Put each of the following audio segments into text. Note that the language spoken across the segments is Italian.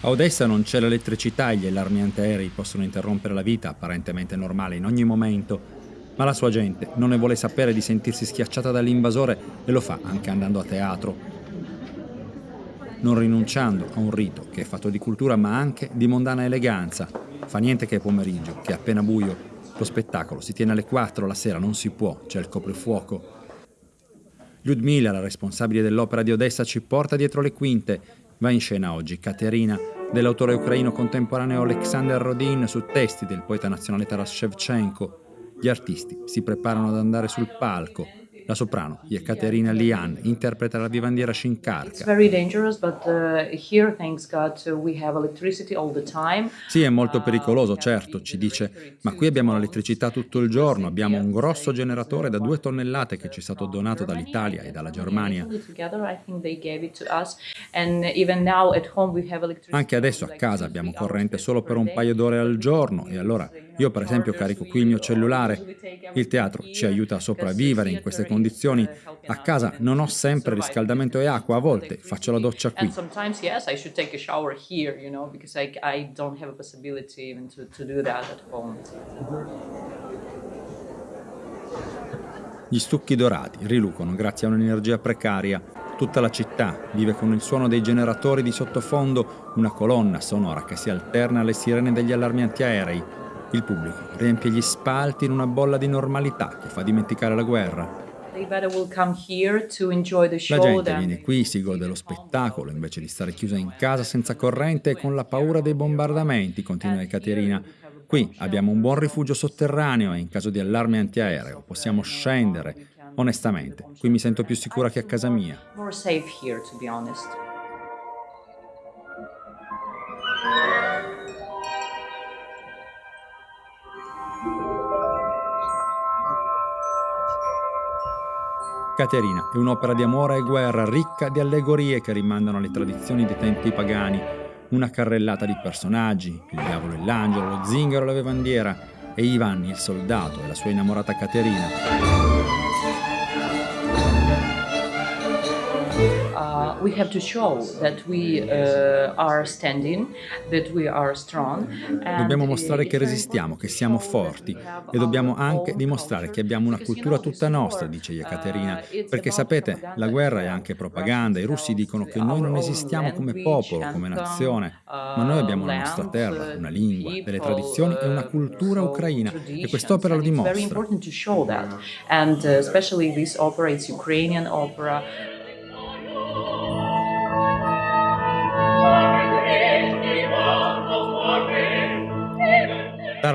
A Odessa non c'è l'elettricità e gli allarmi antiaerei possono interrompere la vita apparentemente normale in ogni momento, ma la sua gente non ne vuole sapere di sentirsi schiacciata dall'invasore e lo fa anche andando a teatro, non rinunciando a un rito che è fatto di cultura ma anche di mondana eleganza. Fa niente che è pomeriggio, che è appena buio. Lo spettacolo si tiene alle 4 la sera, non si può, c'è il coprifuoco. Ludmila, la responsabile dell'opera di Odessa, ci porta dietro le quinte Va in scena oggi Caterina, dell'autore ucraino contemporaneo Alexander Rodin su testi del poeta nazionale Taras Shevchenko. Gli artisti si preparano ad andare sul palco la soprano, Yekaterina Lian, interpreta la vivandiera Shinkarka. Sì, è molto pericoloso, certo, ci dice, ma qui abbiamo l'elettricità tutto il giorno, abbiamo un grosso generatore da due tonnellate che ci è stato donato dall'Italia e dalla Germania. Anche adesso a casa abbiamo corrente solo per un paio d'ore al giorno e allora io per esempio carico qui il mio cellulare. Il teatro ci aiuta a sopravvivere in queste condizioni. A casa non ho sempre riscaldamento e acqua, a volte faccio la doccia qui. Gli stucchi dorati rilucono grazie a un'energia precaria. Tutta la città vive con il suono dei generatori di sottofondo, una colonna sonora che si alterna alle sirene degli allarmi antiaerei, il pubblico riempie gli spalti in una bolla di normalità che fa dimenticare la guerra. La gente viene qui, si gode dello spettacolo invece di stare chiusa in casa senza corrente e con la paura dei bombardamenti, continua Ekaterina. Qui abbiamo un buon rifugio sotterraneo e in caso di allarme antiaereo possiamo scendere. Onestamente, qui mi sento più sicura che a casa mia. Caterina è un'opera di amore e guerra ricca di allegorie che rimandano alle tradizioni dei tempi pagani, una carrellata di personaggi, il diavolo e l'angelo, lo zingaro e la vivandiera, e Ivan, il soldato, e la sua innamorata Caterina. Uh, we have to show that we uh, are standing, that we are strong. Dobbiamo mostrare che resistiamo, che siamo forti e dobbiamo anche dimostrare che abbiamo una cultura tutta nostra, dice Ekaterina, perché sapete, la guerra è anche propaganda, i russi dicono che noi non esistiamo come popolo, come nazione, ma noi abbiamo la nostra terra, una lingua, delle tradizioni e una cultura ucraina e quest'opera lo dimostra. And uh, especially this opera, it's Ukrainian opera.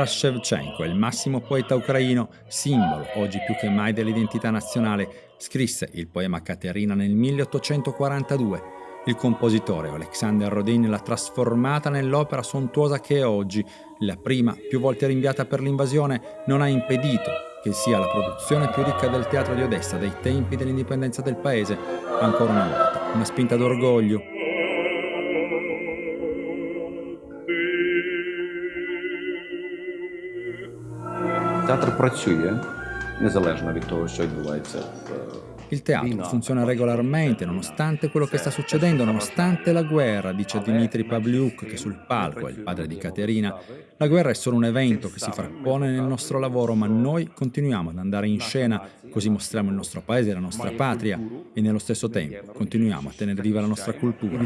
Taras Shevchenko il massimo poeta ucraino, simbolo oggi più che mai dell'identità nazionale. Scrisse il poema Caterina nel 1842. Il compositore Alexander Rodin l'ha trasformata nell'opera sontuosa che è oggi. La prima, più volte rinviata per l'invasione, non ha impedito che sia la produzione più ricca del teatro di Odessa dai tempi dell'indipendenza del paese. Ancora una volta, una spinta d'orgoglio, Театр працює незалежно від того, що відбувається в Il teatro funziona regolarmente nonostante quello che sta succedendo, nonostante la guerra, dice Dmitry Pavliuk che sul palco è il padre di Caterina. La guerra è solo un evento che si frappone nel nostro lavoro, ma noi continuiamo ad andare in scena, così mostriamo il nostro paese, la nostra patria e nello stesso tempo continuiamo a tenere viva la nostra cultura.